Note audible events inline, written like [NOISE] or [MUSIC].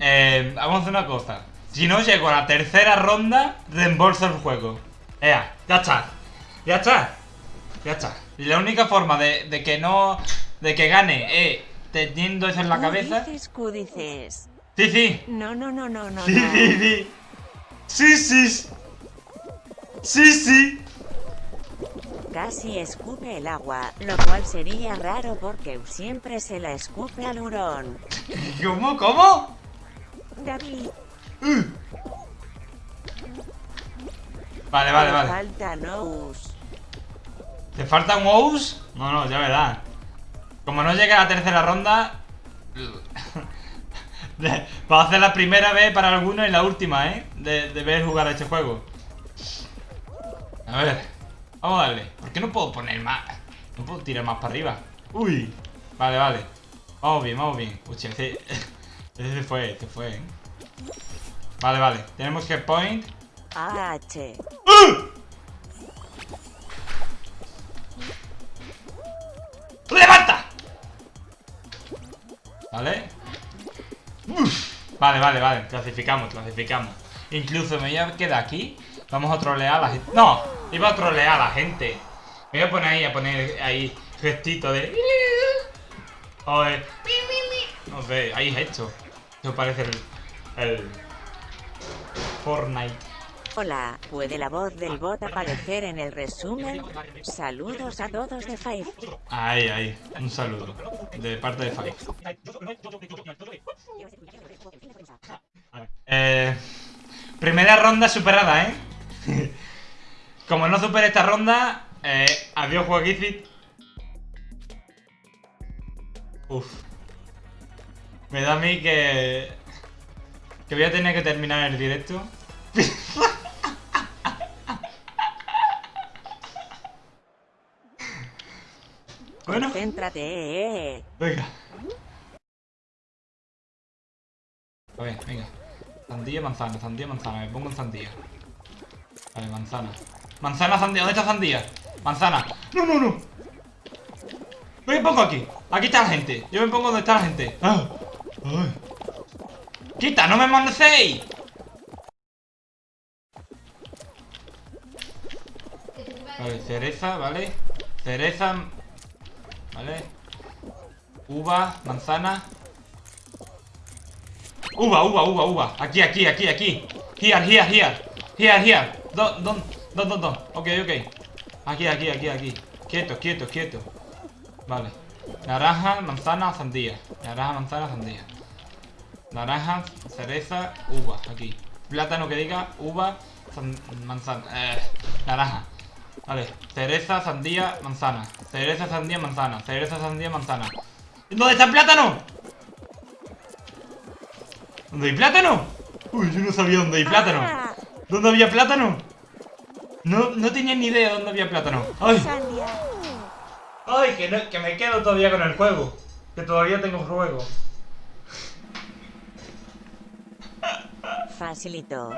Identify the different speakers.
Speaker 1: eh, vamos a hacer una cosa. Si no llego a la tercera ronda, reembolso el juego. Ea, ya está. Ya está. Ya está. Y la única forma de, de que no... De que gane es teniendo eso en la cabeza.
Speaker 2: dices, dices.
Speaker 1: Sí, sí.
Speaker 2: No, no, no, no, no.
Speaker 1: Sí,
Speaker 2: no.
Speaker 1: sí, sí. Sí, sí. Sí, sí.
Speaker 2: Casi escupe el agua, lo cual sería raro porque siempre se la escupe al hurón. [LAUGHS]
Speaker 1: ¿Cómo? ¿Cómo?
Speaker 2: David,
Speaker 1: Vale, vale,
Speaker 2: te
Speaker 1: vale.
Speaker 2: falta Nous.
Speaker 1: ¿Te falta un Ous? No, no, ya verás. Como no llegue a la tercera ronda. [LAUGHS] de- Va a ser la primera vez para algunos y la última, ¿eh? De, de ver jugar a este juego. A ver. Vamos a darle. ¿Por qué no puedo poner más? No puedo tirar más para arriba. Uy. Vale, vale. Vamos bien, vamos bien. Uy, ese, [LAUGHS] ese se fue, se fue, ¿eh? Vale, vale. Tenemos que point.
Speaker 2: AH.
Speaker 1: ¡Levanta! ¿Vale? Uf. Vale, vale, vale. Clasificamos, clasificamos. Incluso me voy a quedar aquí. Vamos a trolear a la gente. ¡No! Iba a trolear a la gente. Me voy a poner ahí, a poner ahí gestito de... O de... No ahí gesto. Eso parece el... El... Fortnite.
Speaker 2: Hola, ¿puede la voz del bot aparecer en el resumen? Saludos a todos de Five.
Speaker 1: Ahí, ahí. Un saludo. De parte de Five. Eh, primera ronda superada, ¿eh? [LAUGHS] Como no supere esta ronda, eh, adiós Joaquicit. Uf. Me da a mí que... Que voy a tener que terminar el directo. [LAUGHS] bueno,
Speaker 2: Céntrate, eh,
Speaker 1: venga. A ver, venga. Sandía, manzana, sandía, manzana. Me pongo en sandía. Vale, manzana. Manzana, sandía. ¿Dónde está sandía? Manzana. No, no, no. Me pongo aquí. Aquí está la gente. Yo me pongo donde está la gente. Ah. Ay. ¡Quita! ¡No me manecéis! Vale, cereza, ¿vale? Cereza. ¿Vale? Uva, manzana. Uva, uva, uva, uva. Aquí, aquí, aquí, aquí. Here, here, here. Here, here. Don, don, don, don, don. Ok, ok. Aquí, aquí, aquí, aquí. Quieto, quieto, quieto. Vale. Naranja, manzana, sandía. Naranja, manzana, sandía. Naranja, cereza, uva. Aquí. Plátano que diga uva, manzana. Eh, naranja. Vale. Cereza, sandía, manzana. Cereza, sandía, manzana. Cereza, sandía, manzana. ¿Dónde está el plátano? ¿Dónde hay plátano? Uy, yo no sabía dónde hay plátano.
Speaker 2: Ah,
Speaker 1: ¿Dónde había plátano? No, no tenía ni idea dónde había plátano. ¡Ay! ¡Ay! Que, no- que me quedo todavía con el juego. Que todavía tengo juego.
Speaker 2: Facilito.